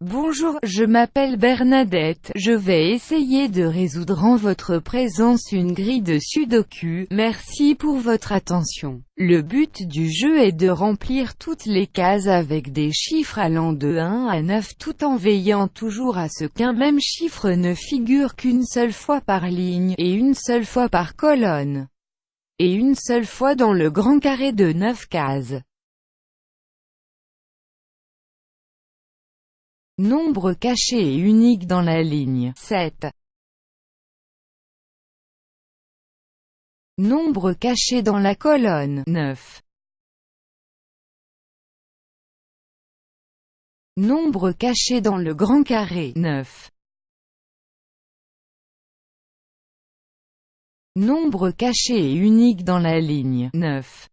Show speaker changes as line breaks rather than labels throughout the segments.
Bonjour, je m'appelle Bernadette, je vais essayer de résoudre en votre présence une grille de sudoku, merci pour votre attention. Le but du jeu est de remplir toutes les cases avec des chiffres allant de 1 à 9 tout en veillant toujours à ce qu'un même chiffre ne figure qu'une seule fois par ligne, et une seule fois par colonne, et une seule fois dans le grand carré de 9 cases. Nombre caché et unique dans la ligne 7. Nombre caché dans la colonne 9. Nombre caché dans le grand carré 9. Nombre caché et unique dans la ligne 9.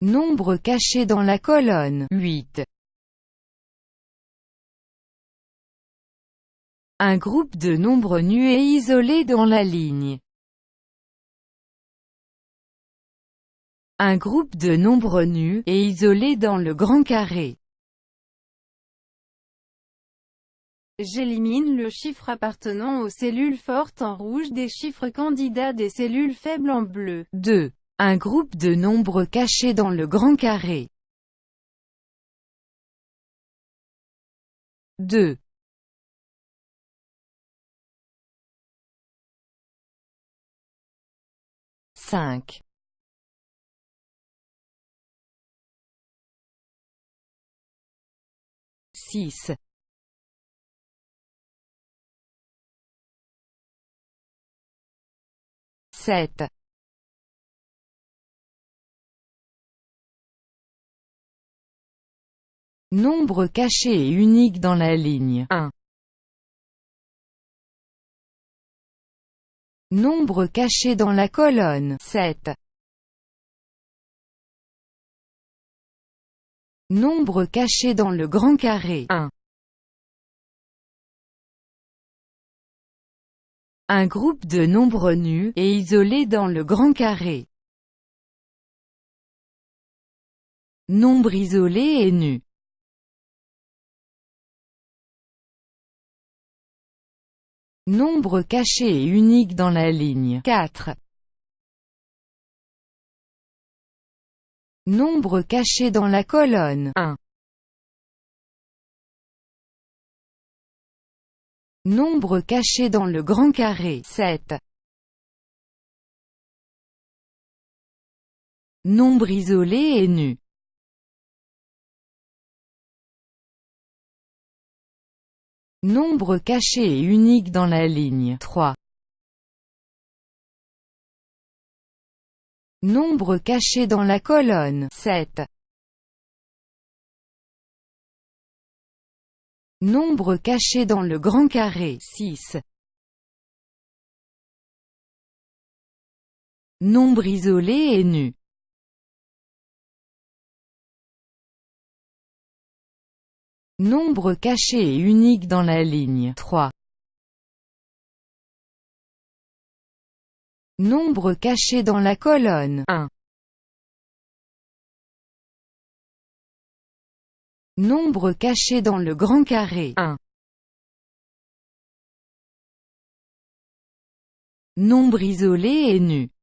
Nombre caché dans la colonne 8. Un groupe de nombres nus et isolés dans la ligne. Un groupe de nombres nus et isolés dans le grand carré.
J'élimine le chiffre appartenant aux cellules fortes en rouge des chiffres candidats des cellules faibles en bleu.
2. Un groupe de nombres cachés dans le grand carré. 2. Cinq. Six. Sept. Nombre caché et unique dans la ligne 1. Nombre caché dans la colonne 7. Nombre caché dans le grand carré 1. Un groupe de nombres nus et isolés dans le grand carré. Nombre isolé et nu. Nombre caché et unique dans la ligne 4. Nombre caché dans la colonne 1. Nombre caché dans le grand carré 7. Nombre isolé et nu Nombre caché et unique dans la ligne 3. Nombre caché dans la colonne 7. Nombre caché dans le grand carré 6. Nombre isolé et nu Nombre caché et unique dans la ligne 3. Nombre caché dans la colonne 1. Nombre caché dans le grand carré 1. Nombre isolé et nu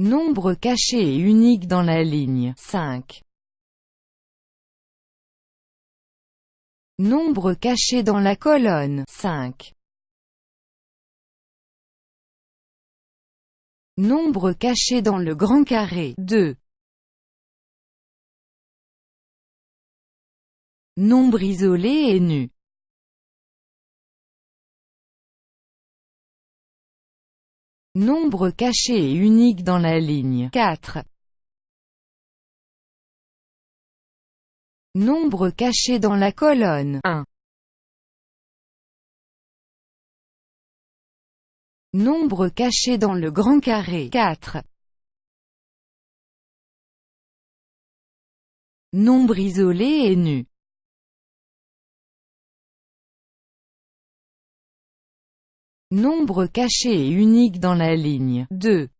Nombre caché et unique dans la ligne 5. Nombre caché dans la colonne 5. Nombre caché dans le grand carré 2. Nombre isolé et nu Nombre caché et unique dans la ligne 4. Nombre caché dans la colonne 1. Nombre caché dans le grand carré 4. Nombre isolé et nu Nombre caché et unique dans la ligne 2.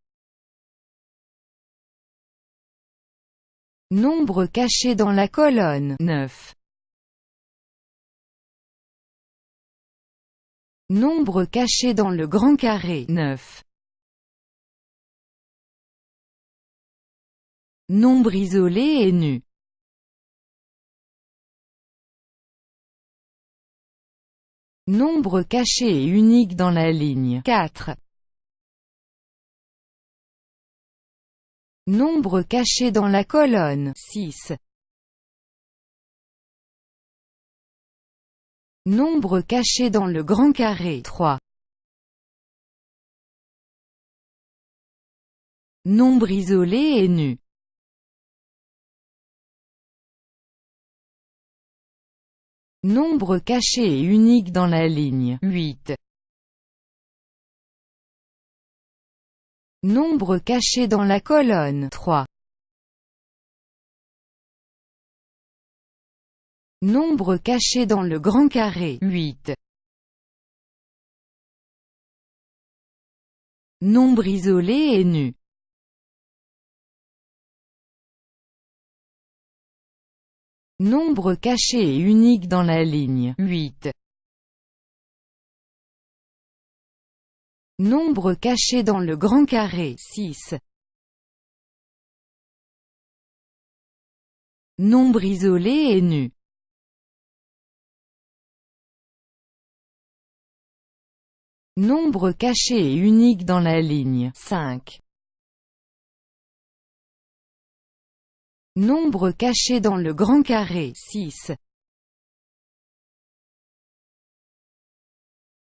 Nombre caché dans la colonne 9. Nombre caché dans le grand carré 9. Nombre isolé et nu Nombre caché et unique dans la ligne 4. Nombre caché dans la colonne 6. Nombre caché dans le grand carré 3. Nombre isolé et nu. Nombre caché et unique dans la ligne 8. Nombre caché dans la colonne 3. Nombre caché dans le grand carré 8. Nombre isolé et nu. Nombre caché et unique dans la ligne 8. Nombre caché dans le grand carré 6. Nombre isolé et nu. Nombre caché et unique dans la ligne 5. Nombre caché dans le grand carré 6.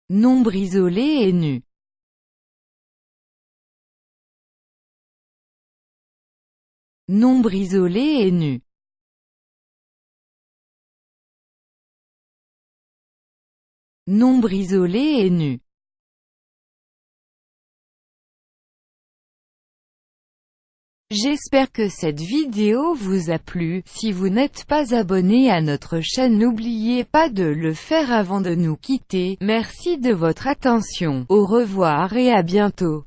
Nombre isolé et nu. Nombre isolé et nu. Nombre isolé et nu. J'espère que cette vidéo vous a plu, si vous n'êtes pas abonné à notre chaîne n'oubliez pas de le faire avant de nous quitter, merci de votre attention, au revoir et à bientôt.